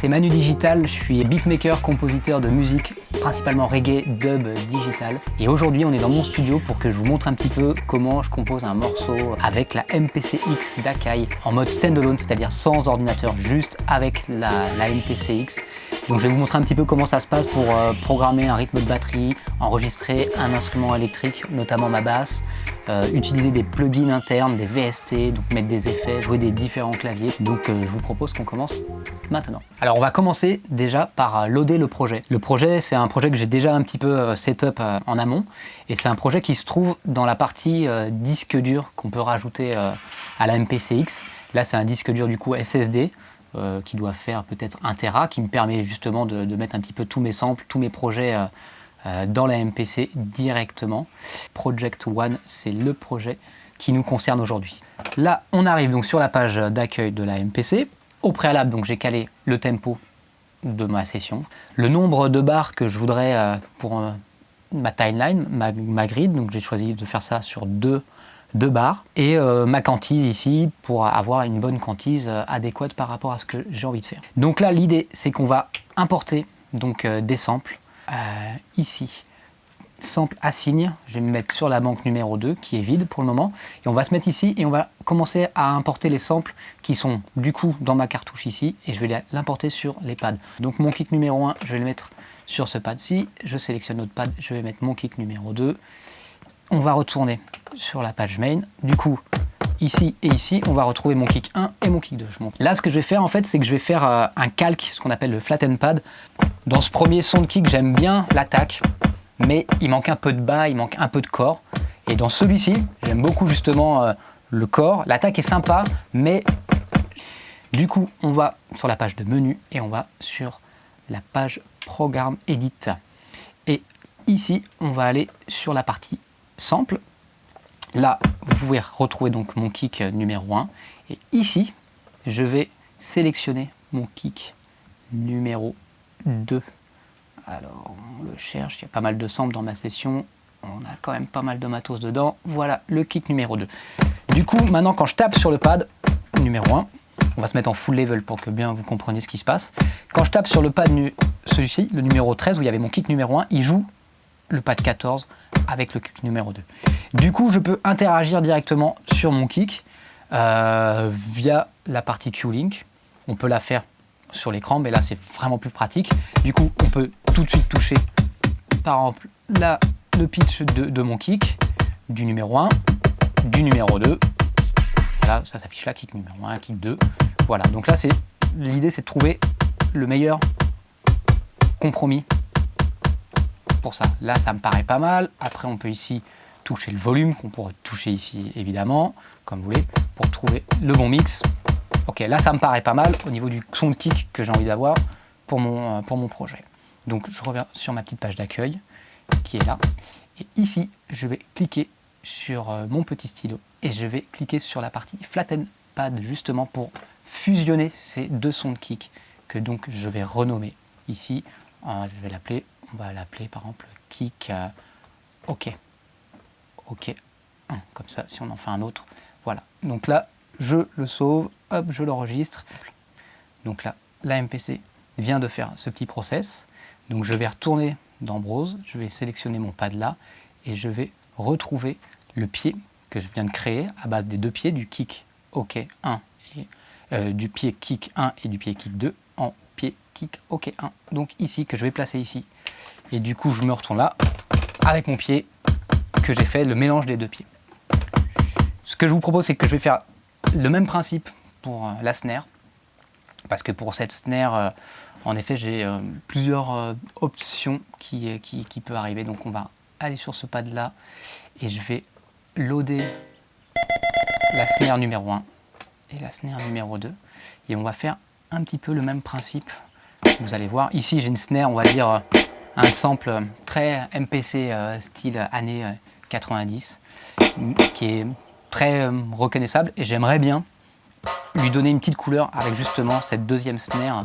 C'est Manu Digital, je suis beatmaker, compositeur de musique, principalement reggae, dub, digital. Et aujourd'hui, on est dans mon studio pour que je vous montre un petit peu comment je compose un morceau avec la MPC-X d'Akai en mode standalone, c'est-à-dire sans ordinateur, juste avec la, la MPC-X. Donc je vais vous montrer un petit peu comment ça se passe pour euh, programmer un rythme de batterie, enregistrer un instrument électrique, notamment ma basse, euh, utiliser des plugins internes, des VST, donc mettre des effets, jouer des différents claviers. Donc euh, je vous propose qu'on commence maintenant. Alors on va commencer déjà par loader le projet. Le projet c'est un projet que j'ai déjà un petit peu setup en amont et c'est un projet qui se trouve dans la partie disque dur qu'on peut rajouter à la MPCX. Là c'est un disque dur du coup SSD euh, qui doit faire peut-être un Tera, qui me permet justement de, mettre un petit peu tous mes samples, tous mes projets euh, euh, dans la MPC directement. Project One, c'est le projet qui nous concerne aujourd'hui. Là, on arrive donc sur la page d'accueil de la MPC. Au préalable, donc j'ai calé le tempo de ma session, le nombre de barres que je voudrais pour ma timeline, ma, grid, donc j'ai choisi de faire ça sur deux deux barres et euh, ma quantise ici pour avoir une bonne quantise euh, adéquate par rapport à ce que j'ai envie de faire. Donc là l'idée c'est qu'on va importer donc euh, des samples ici. Sample assigne, je vais me mettre sur la banque numéro 2 qui est vide pour le moment et on va se mettre ici et on va commencer à importer les samples qui sont du coup dans ma cartouche ici et je vais l'importer sur les pads. Donc mon kit numéro 1 je vais le mettre sur ce pad-ci, je sélectionne notre pad, je vais mettre mon kit numéro 2 on va retourner sur la page main. Du coup, ici et ici, on va retrouver mon kick 1 et mon kick 2. Là, ce que je vais faire, en fait, c'est que je vais faire euh, un calque, ce qu'on appelle le flatten pad. Dans ce premier son de kick, j'aime bien l'attaque, mais il manque un peu de bas, il manque un peu de corps. Et dans celui-ci, j'aime beaucoup justement euh, le corps. L'attaque est sympa, mais du coup, on va sur la page de menu et on va sur la page Programme Edit. Et ici, on va aller sur la partie sample. Là, vous pouvez retrouver donc mon kick numéro 1. Et ici, je vais sélectionner mon kick numéro 2. Alors, on le cherche, il y a pas mal de samples dans ma session. On a quand même pas mal de matos dedans. Voilà, le kick numéro 2. Du coup, maintenant, quand je tape sur le pad numéro 1, on va se mettre en full level pour que bien vous compreniez ce qui se passe. Quand je tape sur le pad, celui-ci, le numéro 13, où il y avait mon kick numéro 1, il joue le pad 14 avec le kick numéro 2. Du coup, je peux interagir directement sur mon kick euh, via la partie Q-Link. On peut la faire sur l'écran, mais là, c'est vraiment plus pratique. Du coup, on peut tout de suite toucher, par exemple, là, le pitch de, de mon kick, du numéro 1, du numéro 2. Là, ça s'affiche là, kick numéro 1, kick 2. Voilà, donc là, l'idée, c'est de trouver le meilleur compromis pour ça. Là, ça me paraît pas mal. Après, on peut ici toucher le volume, qu'on pourrait toucher ici, évidemment, comme vous voulez, pour trouver le bon mix. Ok, là, ça me paraît pas mal au niveau du son de kick que j'ai envie d'avoir pour mon, euh, pour mon projet. Donc, je reviens sur ma petite page d'accueil qui est là. Et ici, je vais cliquer sur euh, mon petit stylo et je vais cliquer sur la partie Flatten Pad justement pour fusionner ces deux sons de kick que donc je vais renommer ici. Euh, je vais l'appeler on va l'appeler par exemple kick euh, OK. OK. Comme ça, si on en fait un autre, voilà. Donc là, je le sauve, hop, je l'enregistre. Donc là, la MPC vient de faire ce petit process. Donc je vais retourner dans Browse, je vais sélectionner mon pad là, et je vais retrouver le pied que je viens de créer à base des deux pieds, du kick OK 1 et euh, du pied kick 1 et du pied kick 2 en pied kick OK 1. Donc ici, que je vais placer ici. Et du coup, je me retourne là, avec mon pied, que j'ai fait le mélange des deux pieds. Ce que je vous propose, c'est que je vais faire le même principe pour euh, la snare. Parce que pour cette snare, euh, en effet, j'ai euh, plusieurs options qui, qui, peuvent arriver. Donc on va aller sur ce pad là et je vais loader la snare numéro 1 et la snare numéro 2. Et on va faire un petit peu le même principe. Vous allez voir, ici j'ai une snare, on va dire un sample très MPC euh, style années 90 euh, qui est très euh, reconnaissable et j'aimerais bien lui donner une petite couleur avec justement cette deuxième snare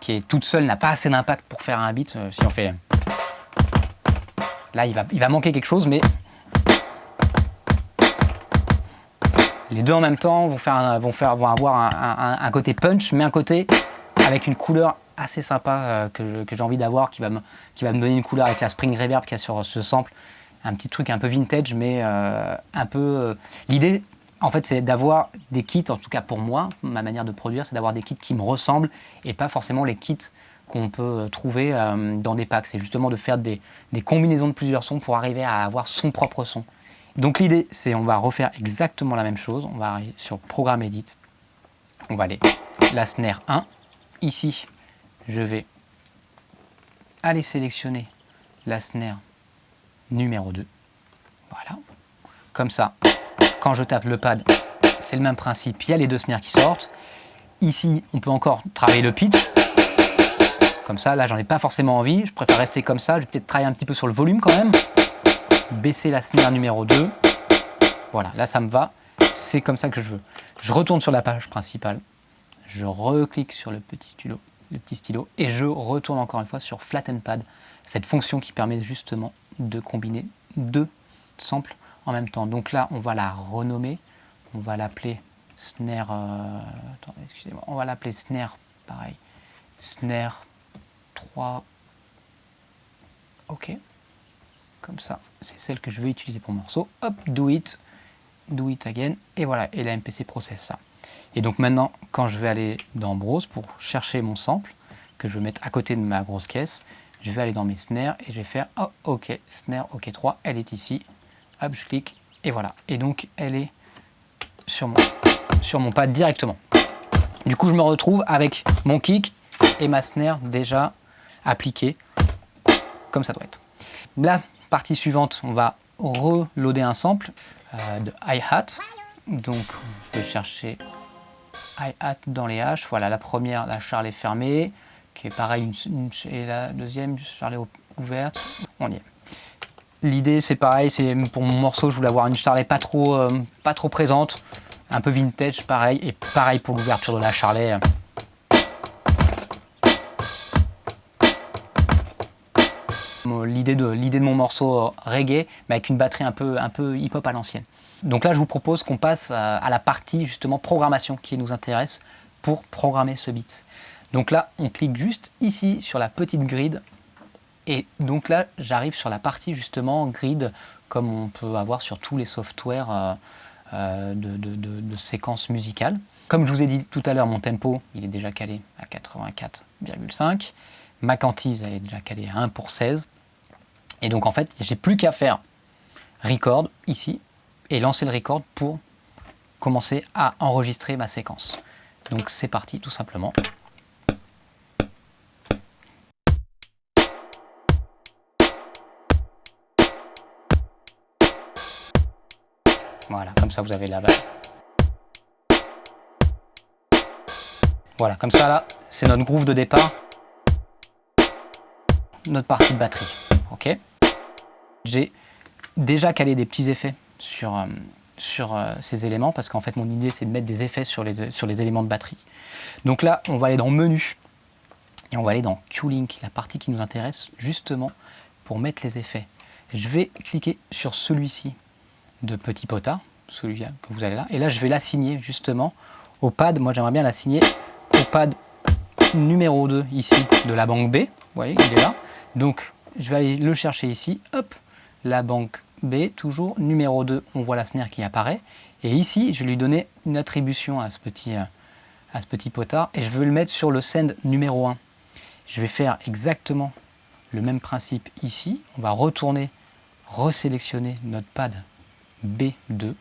qui est toute seule, n'a pas assez d'impact pour faire un beat. si on fait... Là, il va, il va manquer quelque chose, mais les deux en même temps vont, faire, avoir un, côté punch, mais un côté avec une couleur assez sympa que j'ai envie d'avoir, qui, va me, qui va me donner une couleur avec la spring reverb qu'il y a sur ce sample. Un petit truc un peu vintage, mais un peu... L'idée, en fait, c'est d'avoir des kits, en tout cas pour moi, ma manière de produire, c'est d'avoir des kits qui me ressemblent et pas forcément les kits qu'on peut trouver dans des packs. C'est justement de faire des, des, combinaisons de plusieurs sons pour arriver à avoir son propre son. Donc l'idée, c'est on va refaire exactement la même chose. On va arriver sur Programme Edit. On va aller la snare 1. Ici, je vais aller sélectionner la snare numéro 2. Voilà. Comme ça, quand je tape le pad, c'est le même principe. Il y a les deux snares qui sortent. Ici, on peut encore travailler le pitch. Comme ça, là, j'en ai pas forcément envie. Je préfère rester comme ça. Je vais peut-être travailler un petit peu sur le volume quand même baisser la snare numéro 2. Voilà, là ça me va. C'est comme ça que je veux. Je retourne sur la page principale. Je reclique sur le petit stylo, le petit stylo et je retourne encore une fois sur Flatten Pad, cette fonction qui permet justement de combiner deux samples en même temps. Donc là, on va la renommer. On va l'appeler snare. Euh. On va l'appeler snare, pareil. Snare 3. OK comme ça, c'est celle que je vais utiliser pour morceau. Hop, do it, do it again, et voilà, et la MPC processe ça. Et donc maintenant, quand je vais aller dans Browse pour chercher mon sample, que je vais mettre à côté de ma grosse caisse, je vais aller dans mes snares et je vais faire oh, OK, snare OK 3, elle est ici. Hop, je clique et voilà. Et donc elle est sur mon, sur mon pad directement. Du coup, je me retrouve avec mon kick et ma snare déjà appliquée comme ça doit être. Là, Partie suivante, on va reloader un sample euh, de hi-hat. Donc, je vais chercher hi-hat dans les haches. Voilà, la première, la charle est fermée, qui est pareil, et la deuxième, charle est ouverte. On y est. L'idée, c'est pareil, c'est pour mon morceau, je voulais avoir une charlet pas trop, euh, pas trop présente, un peu vintage, pareil, et pareil pour l'ouverture de la charlet. l'idée de, de mon morceau euh, reggae, mais avec une batterie un peu, un peu hip-hop à l'ancienne. Donc là, je vous propose qu'on passe à, la partie justement programmation qui nous intéresse pour programmer ce beat. Donc là, on clique juste ici sur la petite grid. Et donc là, j'arrive sur la partie justement grid, comme on peut avoir sur tous les softwares euh, euh, de, de séquences musicales. Comme je vous ai dit tout à l'heure, mon tempo, il est déjà calé à 84,5. Ma quantise, elle est déjà calée à 1 pour 16. Et donc en fait, j'ai plus qu'à faire record ici et lancer le record pour commencer à enregistrer ma séquence. Donc c'est parti tout simplement. Voilà, comme ça vous avez la base. Voilà, comme ça là, c'est notre groove de départ, notre partie de batterie. Ok j'ai déjà calé des petits effets sur, euh, euh, ces éléments parce qu'en fait mon idée c'est de mettre des effets sur les, éléments de batterie. Donc là on va aller dans menu et on va aller dans Q-Link, la partie qui nous intéresse justement pour mettre les effets. Je vais cliquer sur celui-ci de Petit Potard, celui que vous avez là, et là je vais l'assigner justement au pad, moi j'aimerais bien l'assigner au pad numéro 2 ici de la banque B, vous voyez il est là, donc je vais aller le chercher ici, hop, la banque B, toujours numéro 2, on voit la snare qui apparaît. Et ici, je vais lui donner une attribution à ce petit, euh, potard et je veux le mettre sur le send numéro 1. Je vais faire exactement le même principe ici. On va retourner, resélectionner notre pad B2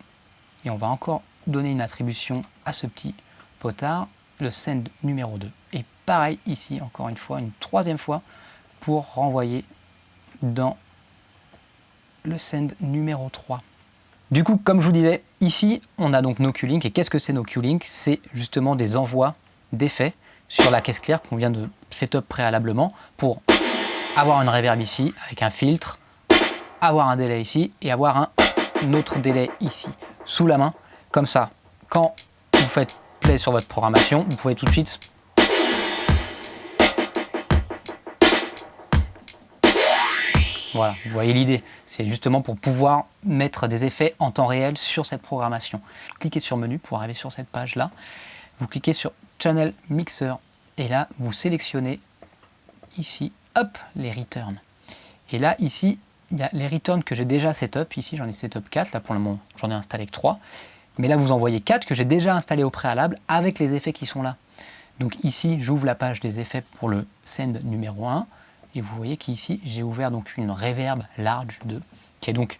et on va encore donner une attribution à ce petit potard, le send numéro 2. Et pareil ici, encore une fois, une troisième fois, pour renvoyer dans le send numéro 3. Du coup, comme je vous disais, ici, on a donc nos Q-Link. Et qu'est-ce que c'est nos Q-Link? C'est justement des envois d'effets sur la caisse claire qu'on vient de setup préalablement pour avoir une reverb ici avec un filtre, avoir un délai ici et avoir un autre délai ici, sous la main. Comme ça, quand vous faites play sur votre programmation, vous pouvez tout de suite Voilà, vous voyez l'idée. C'est justement pour pouvoir mettre des effets en temps réel sur cette programmation. Cliquez sur Menu pour arriver sur cette page-là. Vous cliquez sur Channel Mixer Et là, vous sélectionnez ici, hop, les returns. Et là, ici, il y a les returns que j'ai déjà setup. Ici, j'en ai setup 4. Là, pour le moment, j'en ai installé que 3. Mais là, vous en voyez 4 que j'ai déjà installé au préalable avec les effets qui sont là. Donc ici, j'ouvre la page des effets pour le send numéro 1. Et vous voyez qu'ici, j'ai ouvert donc une reverb large 2, qui est donc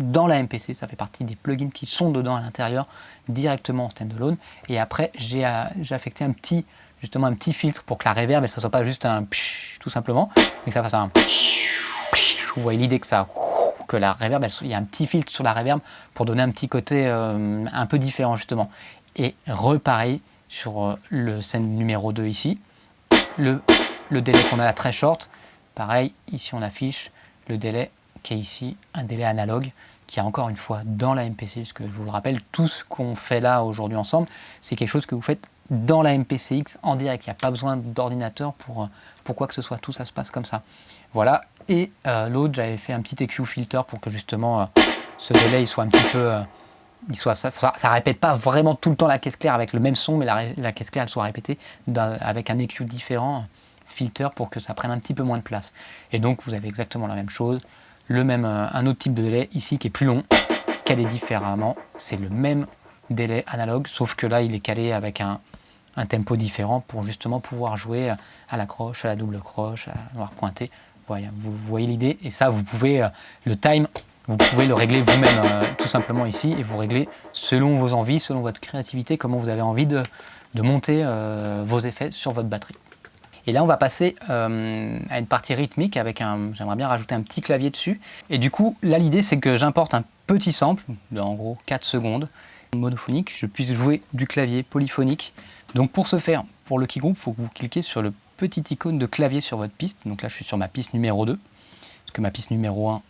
dans la MPC. Ça fait partie des plugins qui sont dedans à l'intérieur, directement en standalone. Et après, j'ai affecté un petit, justement un petit filtre pour que la reverb, ne soit pas juste un tout simplement, mais que ça fasse un vous voyez l'idée que ça que la reverb, il y a un petit filtre sur la reverb pour donner un petit côté euh, un peu différent justement. Et repareil sur euh, le scène numéro 2 ici, le, le délai qu'on a là très short, pareil, ici on affiche le délai qui est ici, un délai analogue, qui est encore une fois dans la MPC, puisque je vous le rappelle, tout ce qu'on fait là aujourd'hui ensemble, c'est quelque chose que vous faites dans la MPCX en direct. Il n'y a pas besoin d'ordinateur pour, euh, pour quoi que ce soit, tout ça se passe comme ça. Voilà, et euh, l'autre, j'avais fait un petit EQ filter pour que justement euh, ce délai soit un petit peu... Il soit, ça ne répète pas vraiment tout le temps la caisse claire avec le même son, mais la, caisse claire elle soit répétée avec un EQ différent, filter, pour que ça prenne un petit peu moins de place. Et donc vous avez exactement la même chose, le même, un autre type de délai ici qui est plus long, calé différemment. C'est le même délai analogue, sauf que là il est calé avec un, un tempo différent pour justement pouvoir jouer à la croche, à la double croche, à la noir pointé vous voyez l'idée et ça, vous pouvez, euh, le time, vous pouvez le régler vous-même euh, tout simplement ici et vous réglez selon vos envies, selon votre créativité, comment vous avez envie de, monter euh, vos effets sur votre batterie. Et là, on va passer à une partie rythmique avec un, j'aimerais bien rajouter un petit clavier dessus. Et du coup, là, l'idée, c'est que j'importe un petit sample, en gros 4 secondes, monophonique, je puisse jouer du clavier polyphonique. Donc pour ce faire, pour le key group, il faut que vous cliquez sur le petite icône de clavier sur votre piste. Donc là, je suis sur ma piste numéro 2, parce que ma piste numéro 1,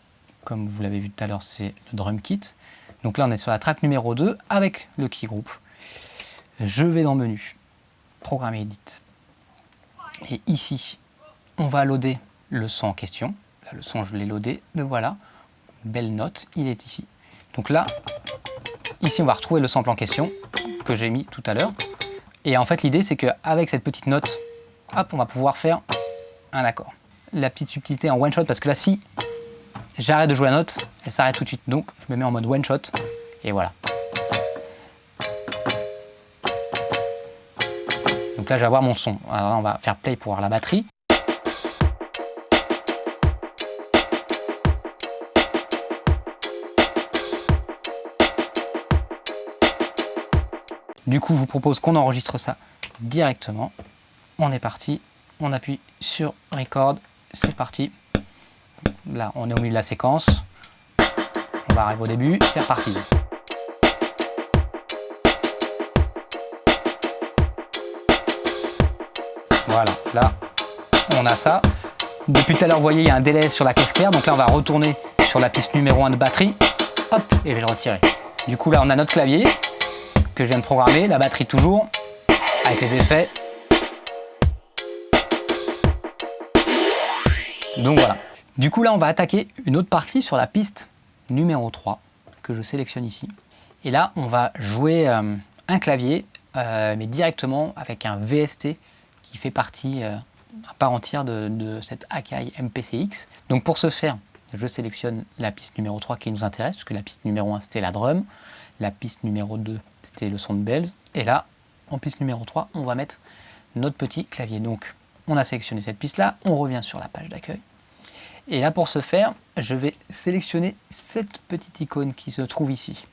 comme vous l'avez vu tout à l'heure, c'est le drum kit. Donc là, on est sur la track numéro 2 avec le key group. Je vais dans menu, programme edit. Et ici, on va loader le son en question. Là, le son, je l'ai loadé. Le voilà. Belle note, il est ici. Donc là, ici, on va retrouver le sample en question que j'ai mis tout à l'heure. Et en fait, l'idée, c'est qu'avec cette petite note hop, on va pouvoir faire un accord. La petite subtilité en one shot, parce que là, si j'arrête de jouer la note, elle s'arrête tout de suite. Donc, je me mets en mode one shot, et voilà. Donc là, je vais avoir mon son. Alors on va faire play pour voir la batterie. Du coup, je vous propose qu'on enregistre ça directement on est parti, on appuie sur record, c'est parti. Là, on est au milieu de la séquence. On va arriver au début, c'est reparti. Voilà, là, on a ça. Depuis tout à l'heure, vous voyez, il y a un délai sur la caisse claire. Donc là, on va retourner sur la piste numéro 1 de batterie. Hop, et je vais le retirer. Du coup, là, on a notre clavier que je viens de programmer, la batterie toujours, avec les effets. Donc voilà. Du coup là on va attaquer une autre partie sur la piste numéro 3 que je sélectionne ici. Et là on va jouer euh, un clavier euh, mais directement avec un VST qui fait partie euh, à part entière de, cette Akai MPCX. Donc pour ce faire, je sélectionne la piste numéro 3 qui nous intéresse, parce que la piste numéro 1 c'était la drum, la piste numéro 2 c'était le son de bells, et là, en piste numéro 3, on va mettre notre petit clavier. Donc on a sélectionné cette piste-là, on revient sur la page d'accueil. Et là, pour ce faire, je vais sélectionner cette petite icône qui se trouve ici.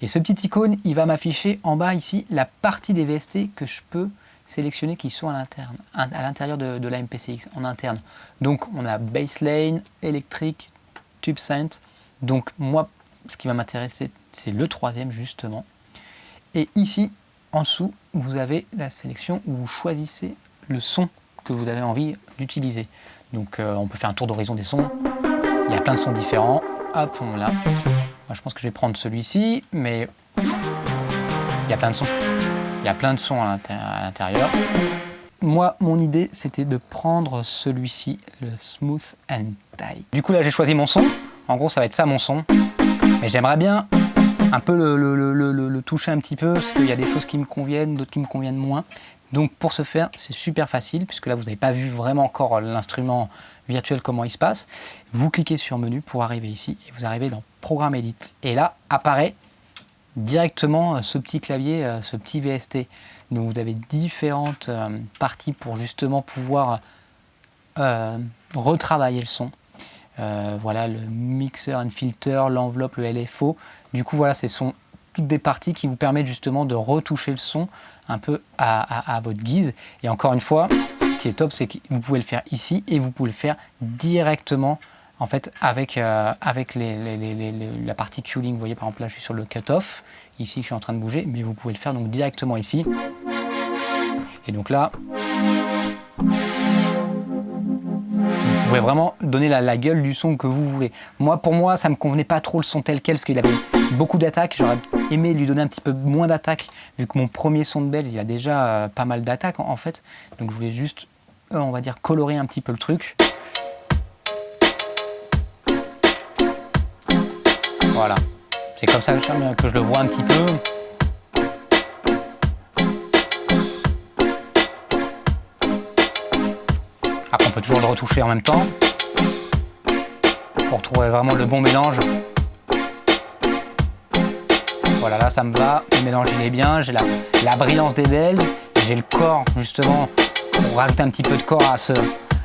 Et ce petit icône, il va m'afficher en bas ici la partie des VST que je peux sélectionner qui sont à l'interne, à l'intérieur de, la MPCX, en interne. Donc, on a baseline, électrique, tube synth. Donc, moi, ce qui va m'intéresser, c'est le troisième, justement. Et ici, en dessous, vous avez la sélection où vous choisissez le son que vous avez envie d'utiliser. Donc euh, on peut faire un tour d'horizon des sons. Il y a plein de sons différents. Hop, on l'a. Je pense que je vais prendre celui-ci, mais il y a plein de sons. Il y a plein de sons à l'intérieur. Moi, mon idée, c'était de prendre celui-ci, le Smooth and Tight. Du coup, là, j'ai choisi mon son. En gros, ça va être ça, mon son. Mais j'aimerais bien un peu le, toucher un petit peu, parce qu'il y a des choses qui me conviennent, d'autres qui me conviennent moins. Donc pour ce faire, c'est super facile, puisque là vous n'avez pas vu vraiment encore l'instrument virtuel, comment il se passe. Vous cliquez sur menu pour arriver ici, et vous arrivez dans Programme Edit. Et là apparaît directement euh, ce petit clavier, euh, ce petit VST. Donc vous avez différentes euh, parties pour justement pouvoir retravailler le son. voilà le mixer and filter, l'enveloppe, le LFO. Du coup voilà, ce sont toutes des parties qui vous permettent justement de retoucher le son un peu à, votre guise. Et encore une fois, ce qui est top, c'est que vous pouvez le faire ici et vous pouvez le faire directement en fait avec, euh, avec la partie cueing. Vous voyez par exemple là je suis sur le cut-off, ici je suis en train de bouger, mais vous pouvez le faire donc directement ici. Et donc là, vous pouvez vraiment donner la, gueule du son que vous voulez. Moi, pour moi, ça me convenait pas trop le son tel quel, parce qu'il avait beaucoup d'attaques. J'aurais aimé lui donner un petit peu moins d'attaques, vu que mon premier son de Bells, il a déjà euh, pas mal d'attaques en, fait. Donc je voulais juste, euh, on va dire, colorer un petit peu le truc. Voilà. C'est comme ça que je le vois un petit peu. Après, on peut toujours le retoucher en même temps pour trouver vraiment le bon mélange. Voilà, là, ça me va. Le mélange, il est bien. J'ai la, brillance des bells. J'ai le corps, justement, pour rajouter un petit peu de corps à ce,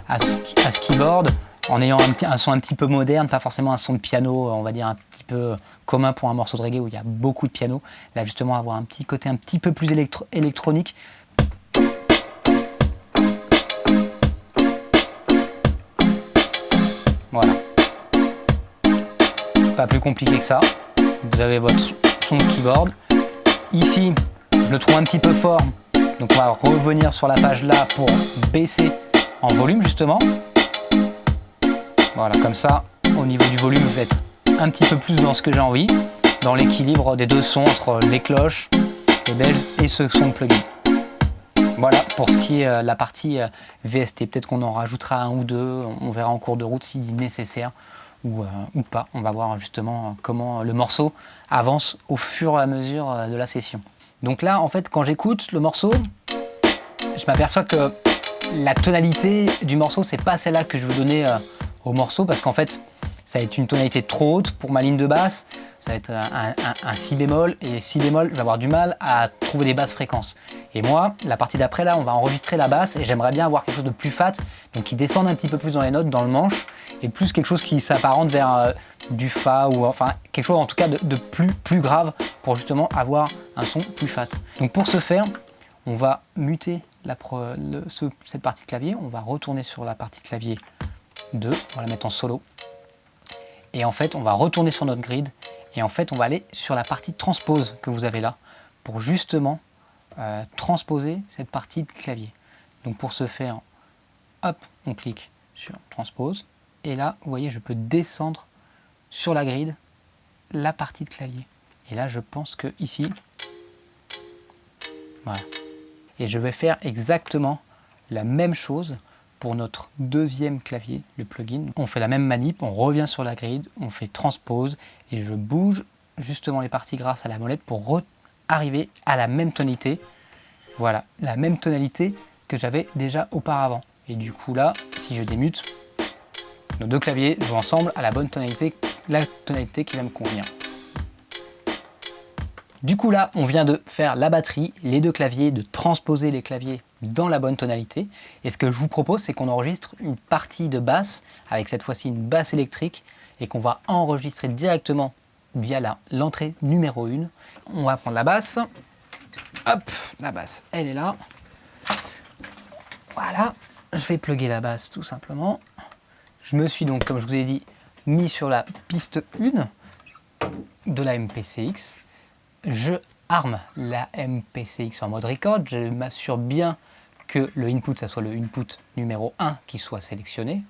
à ce, keyboard en ayant un, son un petit peu moderne, pas forcément un son de piano, on va dire un petit peu commun pour un morceau de reggae où il y a beaucoup de piano. Là, justement, avoir un petit côté un petit peu plus électronique Voilà. Pas plus compliqué que ça. Vous avez votre son de keyboard. Ici, je le trouve un petit peu fort. Donc on va revenir sur la page là pour baisser en volume justement. Voilà, comme ça, au niveau du volume, vous êtes un petit peu plus dans ce que j'ai envie, dans l'équilibre des deux sons entre les cloches, les bells et ce son plugin. Voilà pour ce qui est euh, la partie euh, VST. Peut-être qu'on en rajoutera un ou deux, on verra en cours de route si nécessaire ou, euh, ou, pas. On va voir justement comment le morceau avance au fur et à mesure de la session. Donc là, en fait, quand j'écoute le morceau, je m'aperçois que la tonalité du morceau, c'est pas celle-là que je veux donner au morceau parce qu'en fait, ça va être une tonalité trop haute pour ma ligne de basse, ça va être un, si bémol, et si bémol, je vais avoir du mal à trouver des basses fréquences. Et moi, la partie d'après, là, on va enregistrer la basse, et j'aimerais bien avoir quelque chose de plus fat, donc qui descende un petit peu plus dans les notes, dans le manche, et plus quelque chose qui s'apparente vers euh, du fa, ou enfin quelque chose en tout cas de, plus, plus grave, pour justement avoir un son plus fat. Donc pour ce faire, on va muter la cette partie de clavier, on va retourner sur la partie de clavier 2, on va la mettre en solo, et en fait, on va retourner sur notre grid et en fait, on va aller sur la partie transpose que vous avez là pour justement euh, transposer cette partie de clavier. Donc pour ce faire, hop, on clique sur transpose et là, vous voyez, je peux descendre sur la grid la partie de clavier. Et là, je pense que ici, voilà. Et je vais faire exactement la même chose pour notre deuxième clavier, le plugin. On fait la même manip, on revient sur la grid, on fait transpose et je bouge justement les parties grâce à la molette pour arriver à la même tonalité. Voilà, la même tonalité que j'avais déjà auparavant. Et du coup là, si je démute, nos deux claviers jouent ensemble à la bonne tonalité, la tonalité qui va me convenir. Du coup là, on vient de faire la batterie, les deux claviers, de transposer les claviers dans la bonne tonalité. Et ce que je vous propose, c'est qu'on enregistre une partie de basse, avec cette fois-ci une basse électrique, et qu'on va enregistrer directement via l'entrée numéro 1. On va prendre la basse. Hop, la basse, elle est là. Voilà, je vais plugger la basse tout simplement. Je me suis donc, comme je vous ai dit, mis sur la piste 1 de la MPCX. Je arme la MPCX en mode record, je m'assure bien que le input, ça soit le input numéro 1 qui soit sélectionné.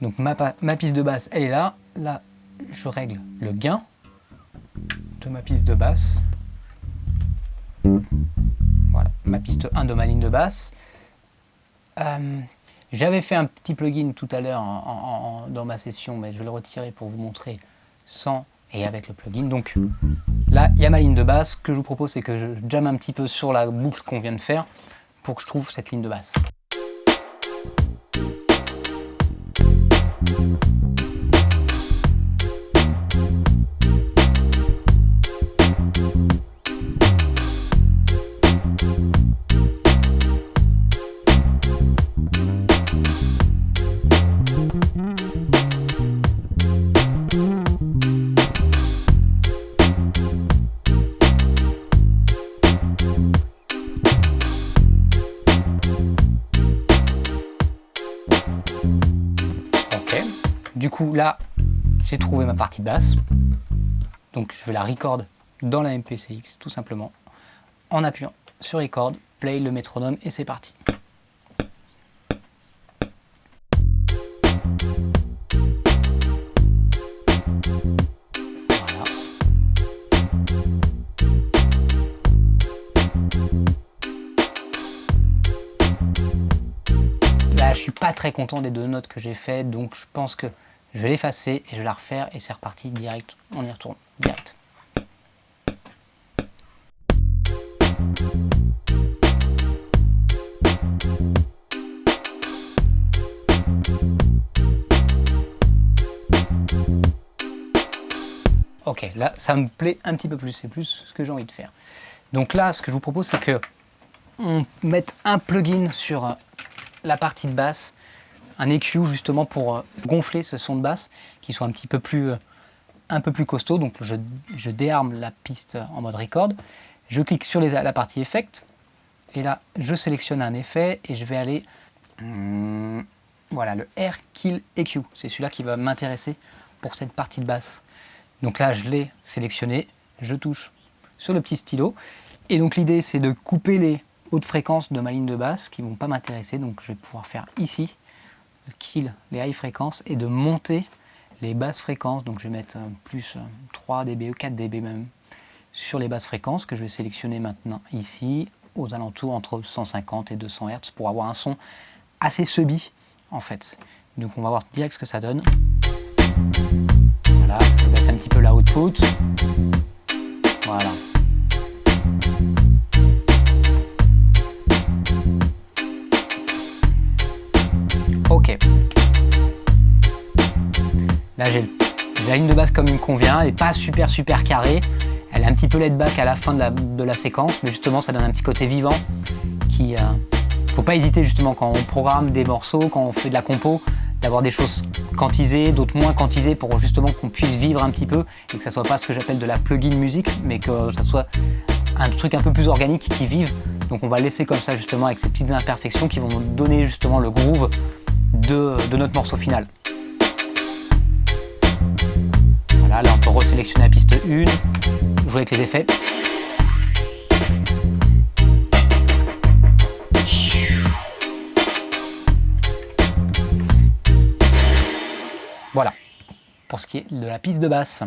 Donc ma, ma piste de basse, est là. Là, je règle le gain de ma piste de basse. Voilà, ma piste 1 de ma ligne de basse. Euh, j'avais fait un petit plugin tout à l'heure dans ma session, mais je vais le retirer pour vous montrer sans et avec le plugin. Donc là, il y a ma ligne de basse. Ce que je vous propose, c'est que je jamme un petit peu sur la boucle qu'on vient de faire pour que je trouve cette ligne de basse. J'ai trouvé ma partie de basse. Donc, je vais la record dans la MPCX, tout simplement, en appuyant sur record, play le métronome et c'est parti. Là, je suis pas très content des deux notes que j'ai faites, donc je pense que je vais l'effacer et je vais la refaire et c'est reparti direct. On y retourne direct. Ok, là, ça me plaît un petit peu plus, c'est plus ce que j'ai envie de faire. Donc là, ce que je vous propose, c'est que on mette un plugin sur la partie de basse un EQ justement pour euh, gonfler ce son de basse qui soit un petit peu plus, euh, un peu plus costaud. Donc je, déarme la piste en mode record, je clique sur la partie effect et là je sélectionne un effet et je vais aller hmm, voilà le Air Kill EQ. C'est celui-là qui va m'intéresser pour cette partie de basse. Donc là je l'ai sélectionné, je touche sur le petit stylo et donc l'idée c'est de couper les hautes fréquences de ma ligne de basse qui ne vont pas m'intéresser. Donc je vais pouvoir faire ici kill les high fréquences et de monter les basses fréquences. Donc je vais mettre euh, plus 3 dB ou 4 dB même sur les basses fréquences que je vais sélectionner maintenant ici aux alentours entre 150 et 200 Hz pour avoir un son assez subit en fait. Donc on va voir direct ce que ça donne. Voilà, je baisse un petit peu la output. Voilà. Là, j'ai la ligne de base comme il me convient, elle n'est pas super super carrée. Elle est un petit peu laid back à la fin de la, séquence, mais justement ça donne un petit côté vivant qui... Euh, faut pas hésiter justement quand on programme des morceaux, quand on fait de la compo, d'avoir des choses quantisées, d'autres moins quantisées pour justement qu'on puisse vivre un petit peu et que ça soit pas ce que j'appelle de la plugin musique, mais que ça soit un truc un peu plus organique qui vive. Donc on va laisser comme ça justement avec ces petites imperfections qui vont nous donner justement le groove de notre morceau final. Peut resélectionner la piste 1, jouer avec les effets. Voilà, pour ce qui est de la piste de basse.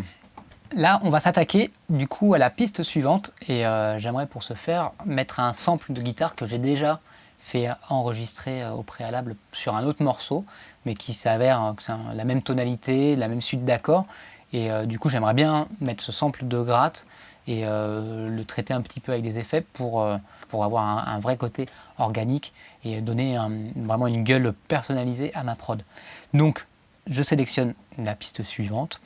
Là, on va s'attaquer du coup à la piste suivante et euh, j'aimerais pour ce faire mettre un sample de guitare que j'ai déjà fait enregistrer euh, au préalable sur un autre morceau, mais qui s'avère euh, la même tonalité, la même suite d'accords, et euh, du coup, j'aimerais bien mettre ce sample de gratte et euh, le traiter un petit peu avec des effets pour, euh, pour avoir un, vrai côté organique et donner vraiment une gueule personnalisée à ma prod. Donc, je sélectionne la piste suivante,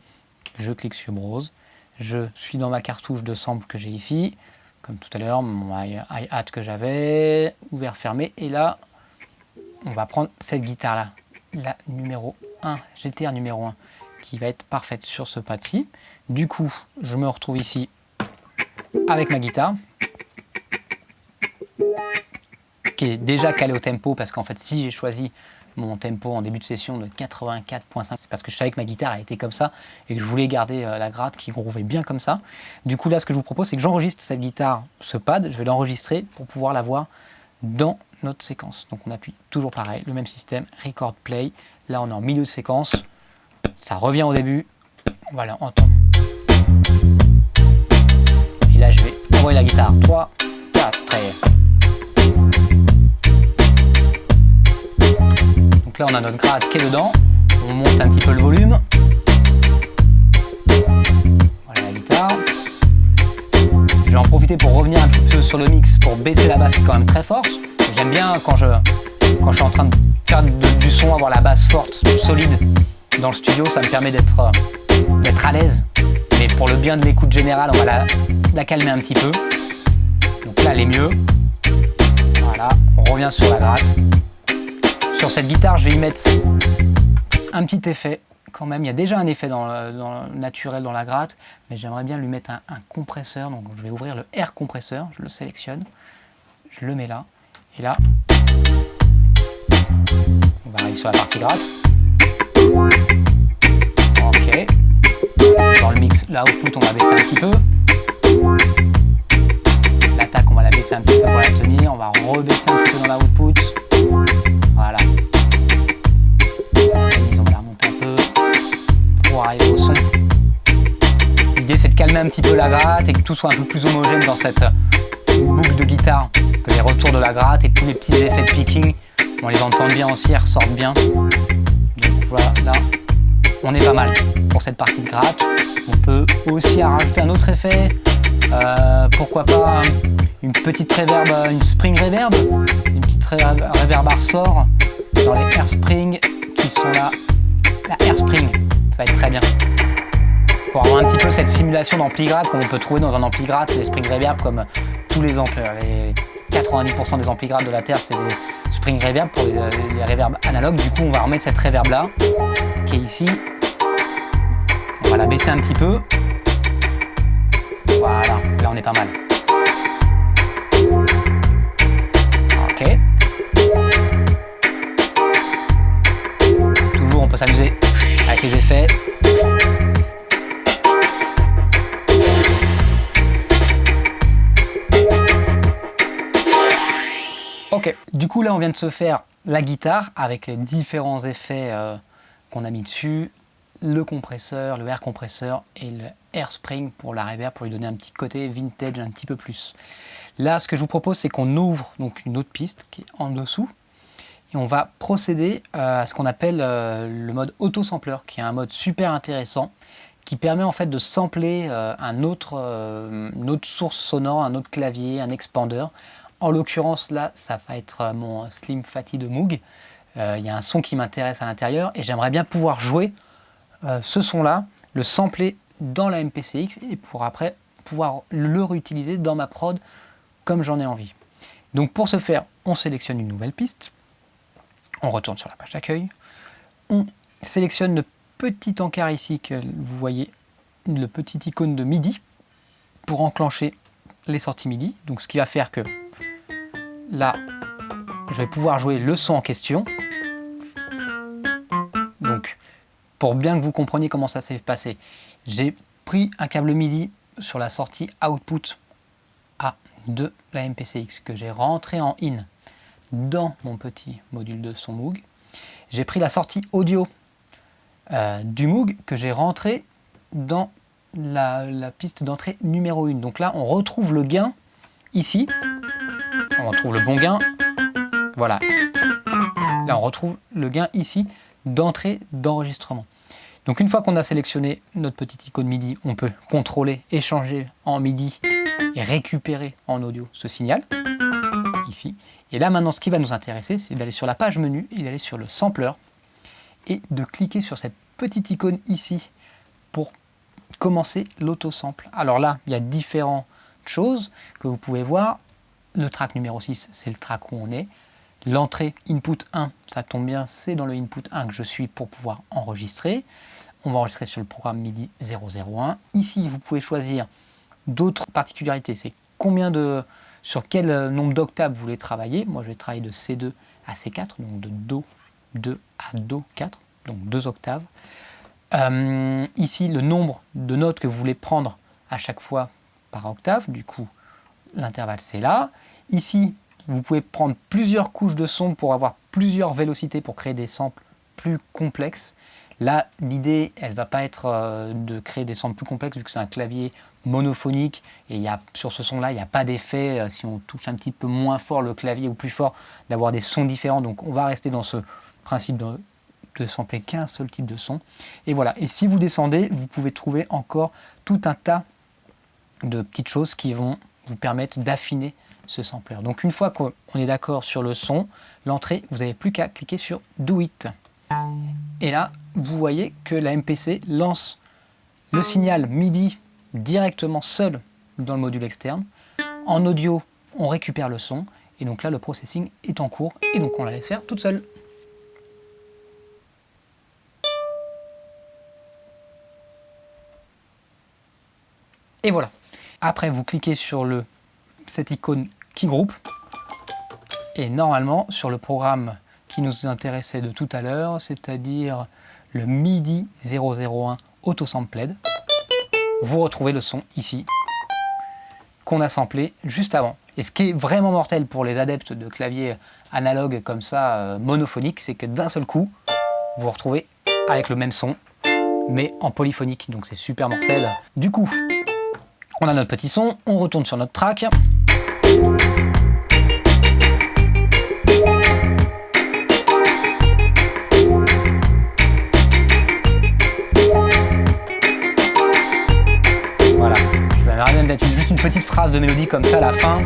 je clique sur Browse, je suis dans ma cartouche de sample que j'ai ici, comme tout à l'heure, mon hi-hat que j'avais, ouvert, fermé, et là, on va prendre cette guitare-là, la numéro 1, GTR numéro 1 qui va être parfaite sur ce pad-ci. Du coup, je me retrouve ici avec ma guitare qui est déjà calée au tempo parce qu'en fait si j'ai choisi mon tempo en début de session de 84.5 c'est parce que je savais que ma guitare a été comme ça et que je voulais garder euh, la gratte qui grouvait bien comme ça. Du coup là ce que je vous propose c'est que j'enregistre cette guitare, ce pad, je vais l'enregistrer pour pouvoir la voir dans notre séquence. Donc on appuie toujours pareil, le même système, record play, là on est en milieu de séquence, ça revient au début. Voilà, on entend. Et là, je vais envoyer la guitare. 3, 4, et... Donc là, on a notre grade qui est dedans. On monte un petit peu le volume. Voilà la guitare. Je vais en profiter pour revenir un petit peu sur le mix pour baisser la basse qui est quand même très forte. J'aime bien quand je, quand je suis en train de faire du son, avoir la basse forte, solide dans le studio, ça me permet d'être à l'aise. Mais pour le bien de l'écoute générale, on va la, calmer un petit peu. Donc là, elle est mieux. Voilà, on revient sur la gratte. Sur cette guitare, je vais y mettre un petit effet quand même. Il y a déjà un effet naturel dans la gratte, mais j'aimerais bien lui mettre un, compresseur. Donc je vais ouvrir le air compresseur, je le sélectionne, je le mets là, et là, on va arriver sur la partie gratte. Ok. Dans le mix, la output, on va baisser un petit peu. L'attaque, on va la baisser un petit peu pour la tenir. On va rebaisser un petit peu dans la output. Voilà. on va la remonter un peu pour arriver au son. L'idée, c'est de calmer un petit peu la gratte et que tout soit un peu plus homogène dans cette boucle de guitare. Que les retours de la gratte et tous les petits effets de picking, on les entend bien aussi, elles ressortent bien. Là, on est pas mal pour cette partie de gratte. On peut aussi rajouter un autre effet, euh, pourquoi pas une petite reverb, une spring reverb, une petite reverb ressort dans les air spring qui sont là. La air spring, ça va être très bien. Pour avoir un petit peu cette simulation d'ampli gratte comme on peut trouver dans un ampli gratte, les spring reverb comme tous les amplis. Les 90% des amplis gratte de la Terre, c'est des spring reverb pour les, les reverbs analogues. Du coup, on va remettre cette reverb là, qui est ici, on va la baisser un petit peu. Voilà, là on est pas mal. Ok. Toujours on peut s'amuser là on vient de se faire la guitare avec les différents effets euh, qu'on a mis dessus, le compresseur, le air compresseur et le air spring pour la reverb pour lui donner un petit côté vintage un petit peu plus. Là, ce que je vous propose, c'est qu'on ouvre donc une autre piste qui est en dessous et on va procéder euh, à ce qu'on appelle euh, le mode auto-sampler, qui est un mode super intéressant qui permet en fait de sampler un une autre source sonore, un autre clavier, un expander. En l'occurrence, là, ça va être mon Slim Fatty de Moog. Il y a un son qui m'intéresse à l'intérieur et j'aimerais bien pouvoir jouer euh, ce son-là, le sampler dans la MPCX et pour après pouvoir le réutiliser dans ma prod comme j'en ai envie. Donc pour ce faire, on sélectionne une nouvelle piste, on retourne sur la page d'accueil, on sélectionne le petit encart ici que vous voyez, le petit icône de MIDI pour enclencher les sorties MIDI. Donc ce qui va faire que là, je vais pouvoir jouer le son en question. Donc pour bien que vous compreniez comment ça s'est passé. J'ai pris un câble MIDI sur la sortie output A de la MPCX que j'ai rentré en in dans mon petit module de son Moog. J'ai pris la sortie audio euh, du Moog que j'ai rentré dans la, la piste d'entrée numéro 1. Donc là, on retrouve le gain ici. On retrouve le bon gain. Voilà. Là, on retrouve le gain ici d'entrée d'enregistrement. Donc une fois qu'on a sélectionné notre petite icône MIDI, on peut contrôler, échanger en MIDI et récupérer en audio ce signal, ici. Et là maintenant, ce qui va nous intéresser, c'est d'aller sur la page menu et d'aller sur le sampler et de cliquer sur cette petite icône ici pour commencer l'auto-sample. Alors là, il y a différentes choses que vous pouvez voir. Le track numéro 6, c'est le track où on est. L'entrée input 1, ça tombe bien, c'est dans le input 1 que je suis pour pouvoir enregistrer. On va enregistrer sur le programme MIDI 001. Ici, vous pouvez choisir d'autres particularités. C'est combien de, sur quel euh, nombre d'octaves vous voulez travailler. Moi, je vais travailler de C2 à C4, donc de Do 2 à Do 4, donc deux octaves. Euh, ici, le nombre de notes que vous voulez prendre à chaque fois par octave. Du coup, l'intervalle, c'est là. Ici, vous pouvez prendre plusieurs couches de son pour avoir plusieurs vélocités pour créer des samples plus complexes. Là, l'idée, elle ne va pas être euh, de créer des samples plus complexes vu que c'est un clavier monophonique et y a, sur ce son-là, il n'y a pas d'effet euh, si on touche un petit peu moins fort le clavier ou plus fort, d'avoir des sons différents. Donc on va rester dans ce principe de, de sampler qu'un seul type de son. Et voilà, et si vous descendez, vous pouvez trouver encore tout un tas de petites choses qui vont vous permettre d'affiner ce sampler. Donc une fois qu'on est d'accord sur le son, l'entrée, vous n'avez plus qu'à cliquer sur Do It. Et là, vous voyez que la MPC lance le signal MIDI directement seul dans le module externe. En audio, on récupère le son. Et donc là, le processing est en cours. Et donc on la laisse faire toute seule. Et voilà. Après, vous cliquez sur le, cette icône qui groupe. Et normalement, sur le programme qui nous intéressait de tout à l'heure, c'est-à-dire le MIDI 001 Autosampled, vous retrouvez le son ici qu'on a samplé juste avant. Et ce qui est vraiment mortel pour les adeptes de claviers analogues comme ça, euh, monophoniques, c'est que d'un seul coup, vous retrouvez avec le même son, mais en polyphonique, donc c'est super mortel. Du coup, on a notre petit son, on retourne sur notre track. Mettre juste une petite phrase de mélodie comme ça à la fin.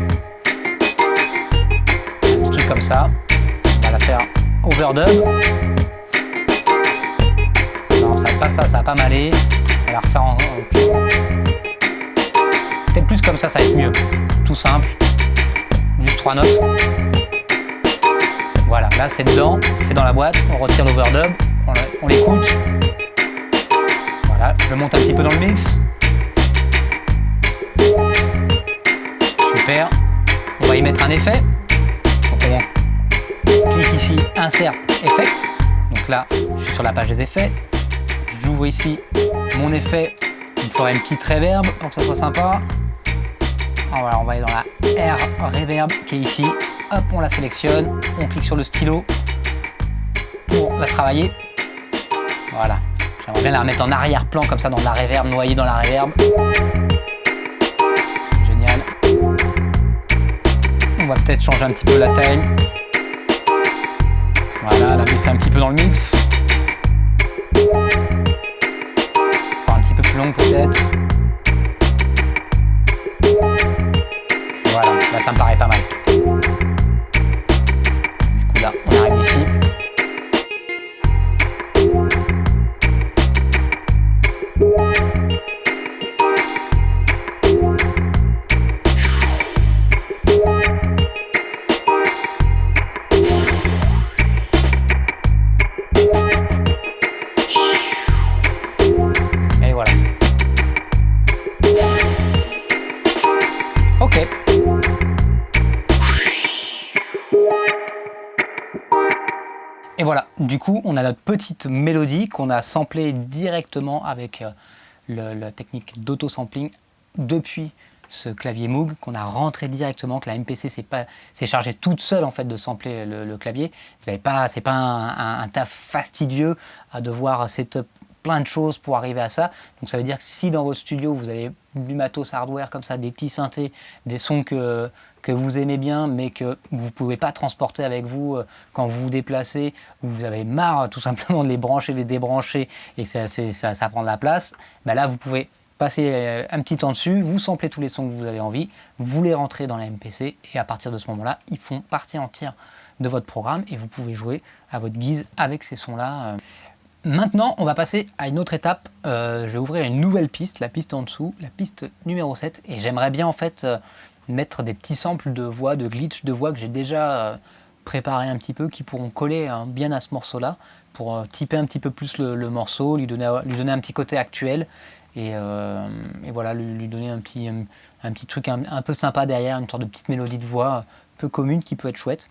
Un petit truc comme ça. On va la faire overdub. Non, ça va pas ça, ça va pas m'aller. On va la refaire en... Peut-être plus comme ça, ça va être mieux. Tout simple. Juste trois notes. Voilà, là c'est dedans, c'est dans la boîte, on retire l'overdub, on l'écoute. Voilà, je monte un petit peu dans le mix. On va y mettre un effet. Donc on clique ici, Insert Effect. Donc là, je suis sur la page des effets. J'ouvre ici mon effet il me faudrait une petite reverb pour que ça soit sympa. Alors voilà, on va aller dans la R Reverb qui est ici. Hop, on la sélectionne. On clique sur le stylo pour la travailler. Voilà. J'aimerais bien la remettre en arrière-plan comme ça dans la reverb, noyée dans la reverb. Va peut-être changer un petit peu la taille. Voilà, la baisser un petit peu dans le mix. peut-être. Voilà, là ça me paraît pas mal. Du coup là, on arrive ici. Du coup, on a notre petite mélodie qu'on a samplée directement avec euh, la technique d'auto-sampling depuis ce clavier Moog qu'on a rentré directement, que la MPC s'est chargée toute seule en fait de sampler le, clavier. Vous n'avez pas, c'est pas un, un, taf fastidieux à devoir setup plein de choses pour arriver à ça. Donc ça veut dire que si dans votre studio vous avez du matos hardware comme ça, des petits synthés, des sons que, vous aimez bien mais que vous ne pouvez pas transporter avec vous euh, quand vous vous déplacez, ou vous avez marre tout simplement de les brancher, les débrancher et ça, ça, prend de la place, ben là vous pouvez passer euh, un petit temps dessus, vous samplez tous les sons que vous avez envie, vous les rentrez dans la MPC et à partir de ce moment-là, ils font partie entière de votre programme et vous pouvez jouer à votre guise avec ces sons-là. Maintenant, on va passer à une autre étape. Euh, je vais ouvrir une nouvelle piste, la piste en dessous, la piste numéro 7. Et j'aimerais bien en fait euh, mettre des petits samples de voix, de glitch de voix que j'ai déjà euh, préparé un petit peu, qui pourront coller hein, bien à ce morceau-là, pour typer un petit peu plus le, morceau, lui donner un petit côté actuel. Et, voilà, lui, donner un petit, un, petit truc un, un, peu sympa derrière, une sorte de petite mélodie de voix peu commune qui peut être chouette.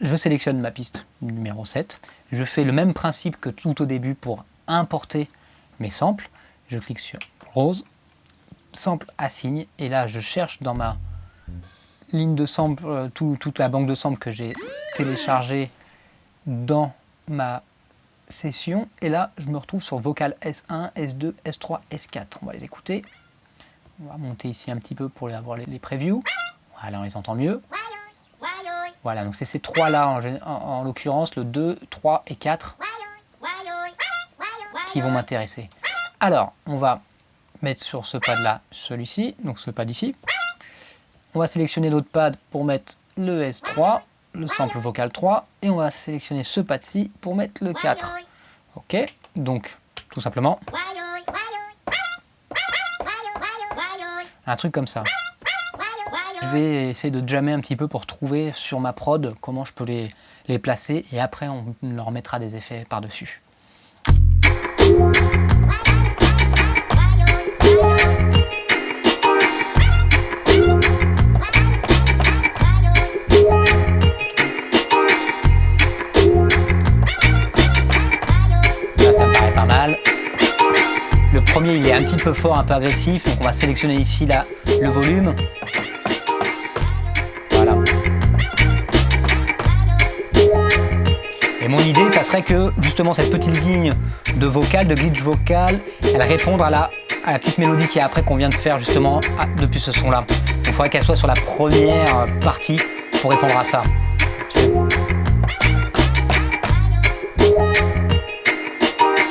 Je sélectionne ma piste numéro 7. Je fais le même principe que tout au début pour importer mes samples. Je clique sur Rose, sample assigne, et là je cherche dans ma ligne de sample, euh, toute la banque de samples que j'ai téléchargée dans ma session. Et là, je me retrouve sur vocal S1, S2, S3, S4. On va les écouter. On va monter ici un petit peu pour avoir les, previews. Voilà, on les entend mieux. Voilà, donc c'est ces trois-là en, l'occurrence, le 2, 3 et 4 qui vont m'intéresser. Alors, on va mettre sur ce pad-là celui-ci, donc ce pad ici. On va sélectionner l'autre pad pour mettre le S3, le sample vocal 3, et on va sélectionner ce pad-ci pour mettre le 4. Ok, donc tout simplement un truc comme ça. Je vais essayer de jammer un petit peu pour trouver sur ma prod comment je peux les, les placer et après on leur mettra des effets par-dessus. Premier, il est un petit peu fort, un peu agressif. Donc on va sélectionner ici là, le volume. Voilà. Et mon idée, ça serait que justement cette petite ligne de vocal, de glitch vocal, elle réponde à la, petite mélodie qui est après qu'on vient de faire justement depuis ce son-là. Il faudrait qu'elle soit sur la première partie pour répondre à ça.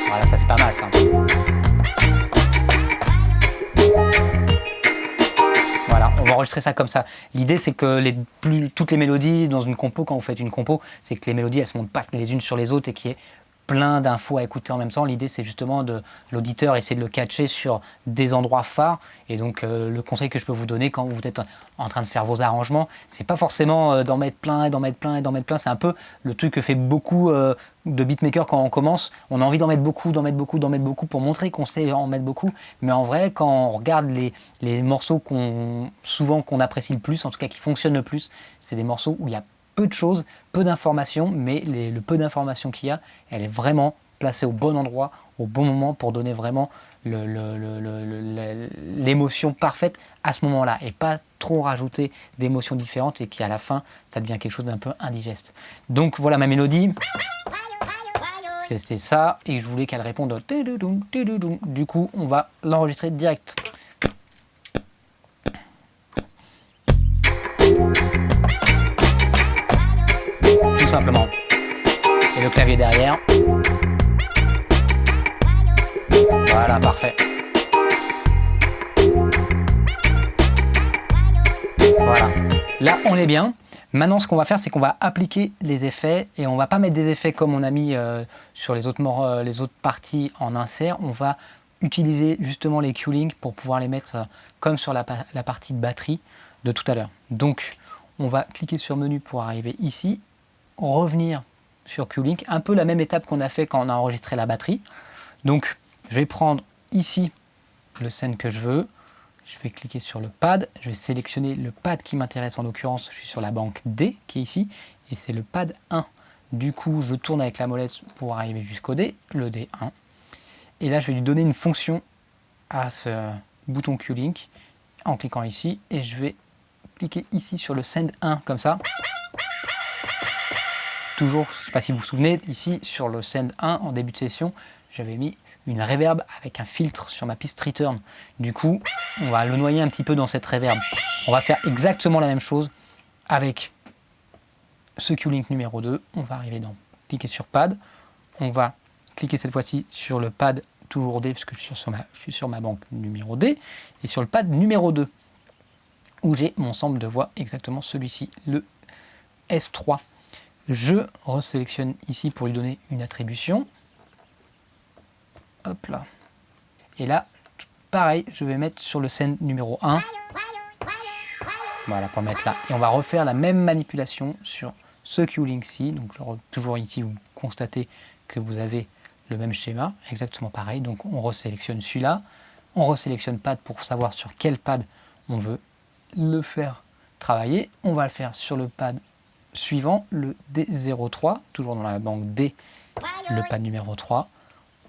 Voilà, ça c'est pas mal ça. Enregistrer ça comme ça. L'idée, c'est que toutes les mélodies dans une compo, quand vous faites une compo, c'est que les mélodies, elles se montent pas les unes sur les autres et qu'il y ait plein d'infos à écouter en même temps. L'idée, c'est justement de l'auditeur essayer de le catcher sur des endroits phares. Et donc, euh, le conseil que je peux vous donner quand vous êtes en train de faire vos arrangements, c'est pas forcément euh, d'en mettre plein et d'en mettre plein et d'en mettre plein. C'est un peu le truc que fait beaucoup euh, de beatmakers quand on commence. On a envie d'en mettre beaucoup, d'en mettre beaucoup, d'en mettre beaucoup pour montrer qu'on sait en mettre beaucoup. Mais en vrai, quand on regarde les, morceaux qu'on souvent qu'on apprécie le plus, en tout cas qui fonctionnent le plus, c'est des morceaux où il y a peu de choses, peu d'informations, mais le peu d'informations qu'il y a, elle est vraiment placée au bon endroit, au bon moment pour donner vraiment l'émotion parfaite à ce moment-là et pas trop rajouter d'émotions différentes et qui à la fin ça devient quelque chose d'un peu indigeste. Donc voilà ma mélodie. C'était ça et je voulais qu'elle réponde du coup on va l'enregistrer direct. Et le clavier derrière. Voilà, parfait. Voilà. Là, on est bien. Maintenant, ce qu'on va faire, c'est qu'on va appliquer les effets et on va pas mettre des effets comme on a mis euh, sur les autres, euh, les autres parties en insert. On va utiliser justement les Q-Link pour pouvoir les mettre euh, comme sur la, la partie de batterie de tout à l'heure. Donc, on va cliquer sur menu pour arriver ici revenir sur Q-Link, un peu la même étape qu'on a fait quand on a enregistré la batterie. Donc, je vais prendre ici le scène que je veux, je vais cliquer sur le pad, je vais sélectionner le pad qui m'intéresse. En l'occurrence, je suis sur la banque D qui est ici, et c'est le pad 1. Du coup, je tourne avec la molette pour arriver jusqu'au D, le D1. Et là, je vais lui donner une fonction à ce bouton Q-Link en cliquant ici, et je vais cliquer ici sur le Send 1 comme ça toujours, je ne sais pas si vous vous souvenez, ici sur le Send 1 en début de session, j'avais mis une reverb avec un filtre sur ma piste return. Du coup, on va le noyer un petit peu dans cette reverb. On va faire exactement la même chose avec ce Q-Link numéro 2. On va arriver dans cliquer sur pad. On va cliquer cette fois-ci sur le pad toujours D, puisque je suis, sur ma, je suis sur ma banque numéro D, et sur le pad numéro 2, où j'ai mon sample de voix exactement celui-ci, le S3. Je resélectionne ici pour lui donner une attribution. Hop là. Et là, pareil, je vais mettre sur le scène numéro 1. Voilà, pour mettre là. Et on va refaire la même manipulation sur ce Q-Link-ci. Donc toujours ici, vous constatez que vous avez le même schéma, exactement pareil. Donc on resélectionne celui-là. On resélectionne pad pour savoir sur quel pad on veut le faire travailler. On va le faire sur le pad suivant, le D03, toujours dans la banque D, le pad numéro 3.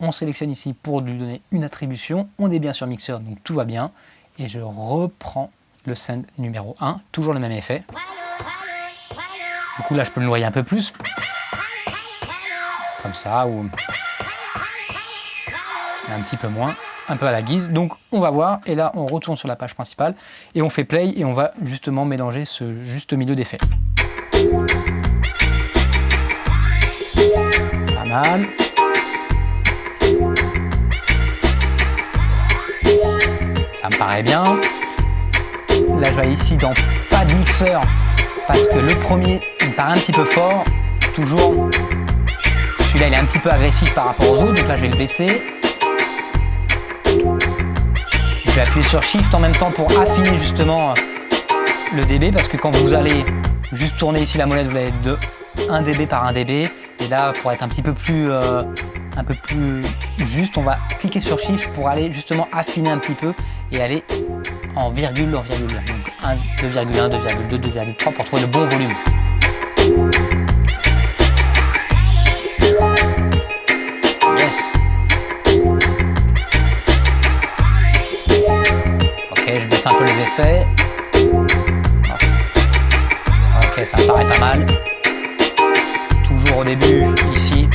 On sélectionne ici pour lui donner une attribution. On est bien sur mixeur, donc tout va bien. Et je reprends le send numéro 1, toujours le même effet. Du coup, là, je peux le noyer un peu plus. Comme ça, ou un petit peu moins, un peu à la guise. Donc, on va voir. Et là, on retourne sur la page principale et on fait play et on va justement mélanger ce juste milieu d'effets. Ça me paraît bien. Là, je vais ici dans pas de mixeur parce que le premier, il part un petit peu fort. Toujours, celui-là, il est un petit peu agressif par rapport aux autres, donc là, je vais le baisser. Je vais appuyer sur Shift en même temps pour affiner justement le dB parce que quand vous allez juste tourner ici la molette, vous allez être de 1 dB par 1 dB. Et là, pour être un petit peu plus, euh, un peu plus juste, on va cliquer sur Shift pour aller justement affiner un petit peu et aller en virgule, en virgule. Donc 2,1, 2,2, 2,3 pour trouver le bon volume. Yes Ok, je baisse un peu les effets. Ok, ça me paraît pas mal. Au début, ici,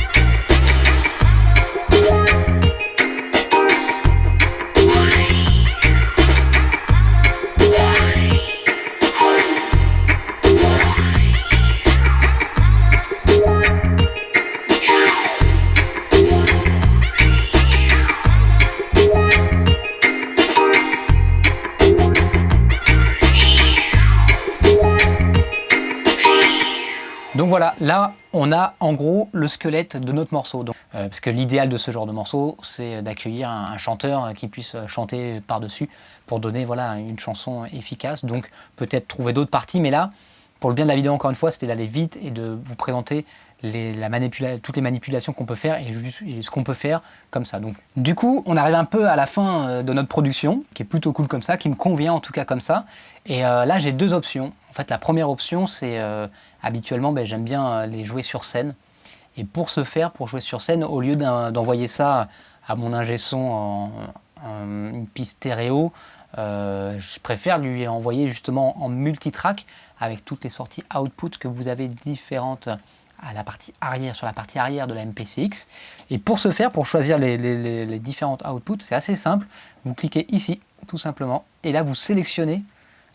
là on a en gros le squelette de notre morceau. Euh, parce que l'idéal de ce genre de morceau, c'est d'accueillir un, chanteur qui puisse chanter par-dessus pour donner voilà, une chanson efficace. Donc peut-être trouver d'autres parties, mais là, pour le bien de la vidéo encore une fois, c'était d'aller vite et de vous présenter toutes les manipulations qu'on peut faire et, ce qu'on peut faire comme ça. Donc, du coup, on arrive un peu à la fin euh, de notre production, qui est plutôt cool comme ça, qui me convient en tout cas comme ça. Et euh, là, j'ai deux options. En fait, la première option, c'est euh, habituellement, ben, j'aime bien les jouer sur scène. Et pour ce faire, pour jouer sur scène, au lieu d'envoyer ça à mon ingé son en, une piste stéréo, je préfère lui envoyer justement en multitrack avec toutes les sorties output que vous avez différentes à la partie arrière, sur la partie arrière de la MPCX. Et pour ce faire, pour choisir les, différentes outputs, c'est assez simple. Vous cliquez ici, tout simplement, et là vous sélectionnez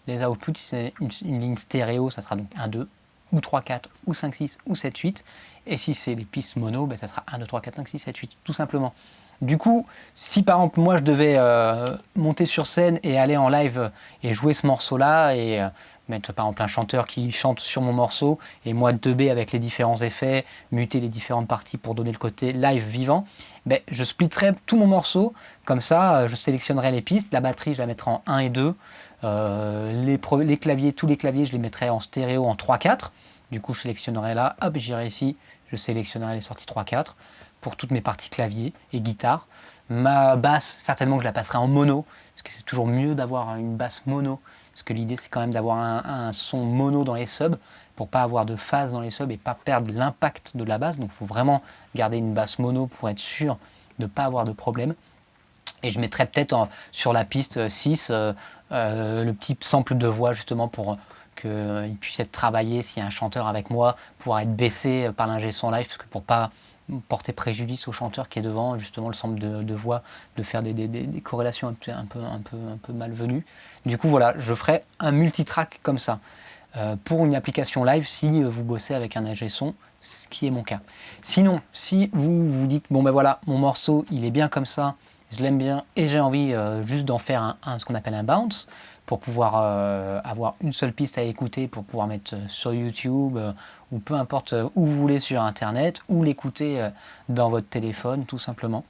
les outputs. Si c'est une, ligne stéréo, ça sera donc 1, 2, ou 3, 4, ou 5, 6, ou 7, 8. Et si c'est les pistes mono, ben, ça sera 1, 2, 3, 4, 5, 6, 7, 8, tout simplement. Du coup, si par exemple moi je devais euh, monter sur scène et aller en live et jouer ce morceau-là et euh, mettre par exemple un chanteur qui chante sur mon morceau et moi 2B avec les différents effets, muter les différentes parties pour donner le côté live vivant, ben, je splitterai tout mon morceau, comme ça euh, je sélectionnerai les pistes, la batterie je la mettrai en 1 et 2, euh, les, les, claviers, tous les claviers je les mettrai en stéréo en 3-4, du coup je sélectionnerai là, hop j'irai ici, je sélectionnerai les sorties 3-4 pour toutes mes parties clavier et guitare. Ma basse, certainement je la passerai en mono, parce que c'est toujours mieux d'avoir une basse mono parce que l'idée c'est quand même d'avoir un, son mono dans les subs pour pas avoir de phase dans les subs et pas perdre l'impact de la basse. Donc il faut vraiment garder une basse mono pour être sûr de ne pas avoir de problème. Et je mettrai peut-être sur la piste 6 euh, euh, le petit sample de voix justement pour qu'il puisse être travaillé s'il y a un chanteur avec moi, pouvoir être baissé par l'ingé son live, parce que pour pas porter préjudice au chanteur qui est devant, justement le sample de, voix, de faire des, corrélations un peu, un, peu, un, peu, malvenues. Du coup, voilà, je ferai un multitrack comme ça. Euh, pour une application live, si vous bossez avec un ingé son, ce qui est mon cas. Sinon, si vous vous dites, bon ben voilà, mon morceau, il est bien comme ça, je l'aime bien et j'ai envie euh, juste d'en faire un, ce qu'on appelle un bounce, pour pouvoir euh, avoir une seule piste à écouter, pour pouvoir mettre sur YouTube ou peu importe euh, où vous voulez sur internet ou l'écouter euh, dans votre téléphone tout simplement.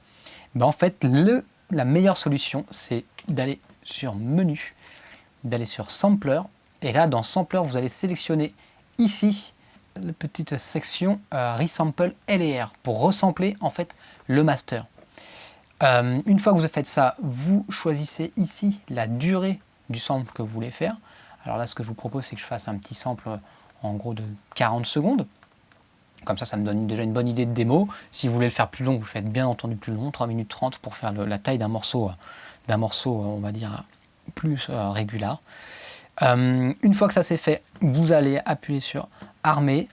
Ben, en fait la meilleure solution c'est d'aller sur menu, d'aller sur sampler et là dans sampler vous allez sélectionner ici la petite section euh, resample LR pour resampler en fait le master. Une fois que vous avez fait ça, vous choisissez ici la durée du sample que vous voulez faire. Alors là, ce que je vous propose, c'est que je fasse un petit sample en gros de 40 secondes. Comme ça, ça me donne déjà une bonne idée de démo. Si vous voulez le faire plus long, vous faites bien entendu plus long, 3 minutes 30 pour faire la taille d'un morceau, d'un morceau, on va dire, plus euh, régulier. Euh, une fois que ça c'est fait, vous allez appuyer sur Armer,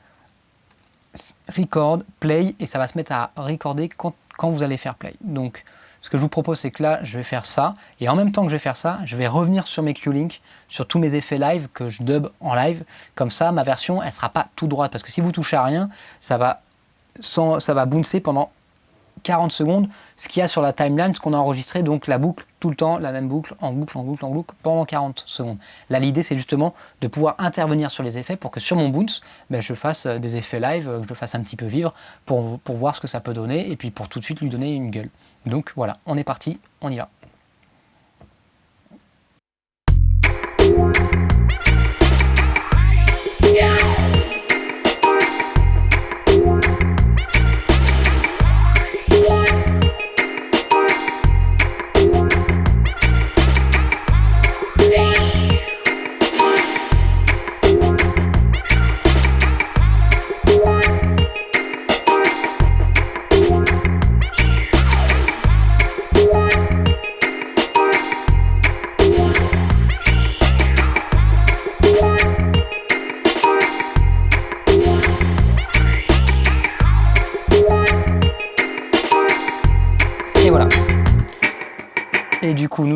Record, Play, et ça va se mettre à recorder quand, quand vous allez faire Play. Donc, ce que je vous propose, c'est que là, je vais faire ça. Et en même temps que je vais faire ça, je vais revenir sur mes Q-Link, sur tous mes effets live que je dub en live. Comme ça, ma version, elle ne sera pas tout droite. Parce que si vous touchez à rien, ça va, ça va bouncer pendant 40 secondes, ce qu'il y a sur la timeline, ce qu'on a enregistré, donc la boucle, tout le temps, la même boucle, en boucle, en boucle, en boucle, pendant 40 secondes. Là, l'idée, c'est justement de pouvoir intervenir sur les effets pour que sur mon Bounce, ben, je fasse euh, des effets live, euh, que je fasse un petit peu vivre pour, pour voir ce que ça peut donner et puis pour tout de suite lui donner une gueule. Donc voilà, on est parti, on y va.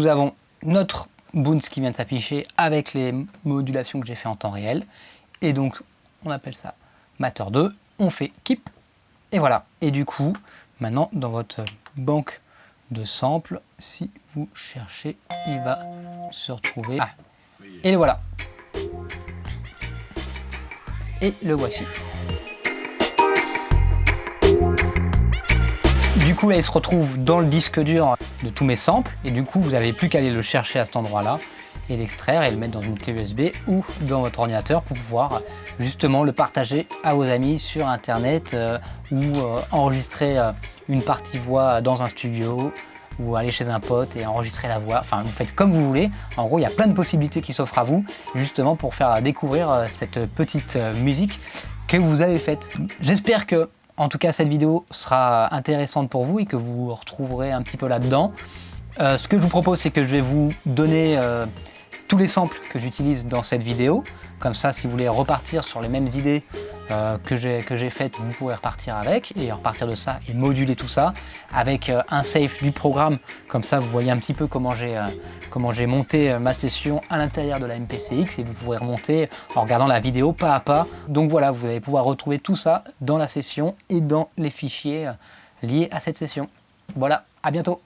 Avons notre Boons qui vient de s'afficher avec les modulations que j'ai fait en temps réel. Et donc, on appelle ça Matter 2. On fait Keep. Et voilà. Et du coup, maintenant, dans votre banque de samples, si vous cherchez, il va se retrouver. Ah. Et le voilà. Et le voici. Du coup, là, il se retrouve dans le disque dur de tous mes samples. Et du coup, vous n'avez plus qu'à aller le chercher à cet endroit-là et l'extraire et le mettre dans une clé USB ou dans votre ordinateur pour pouvoir justement le partager à vos amis sur Internet euh, ou euh, enregistrer euh, une partie voix dans un studio ou aller chez un pote et enregistrer la voix. Enfin, vous faites comme vous voulez. En gros, il y a plein de possibilités qui s'offrent à vous justement pour faire découvrir cette petite musique que vous avez faite. J'espère que en tout cas, cette vidéo sera intéressante pour vous et que vous retrouverez un petit peu là-dedans. Euh, ce que je vous propose, c'est que je vais vous donner euh, tous les samples que j'utilise dans cette vidéo. Comme ça, si vous voulez repartir sur les mêmes idées euh, que j'ai faites, vous pouvez repartir avec. Et repartir de ça, et moduler tout ça avec euh, un safe du programme. Comme ça, vous voyez un petit peu comment j'ai euh, monté euh, ma session à l'intérieur de la MPCX et vous pourrez remonter en regardant la vidéo pas à pas. Donc voilà, vous allez pouvoir retrouver tout ça dans la session et dans les fichiers liés à cette session. Voilà, à bientôt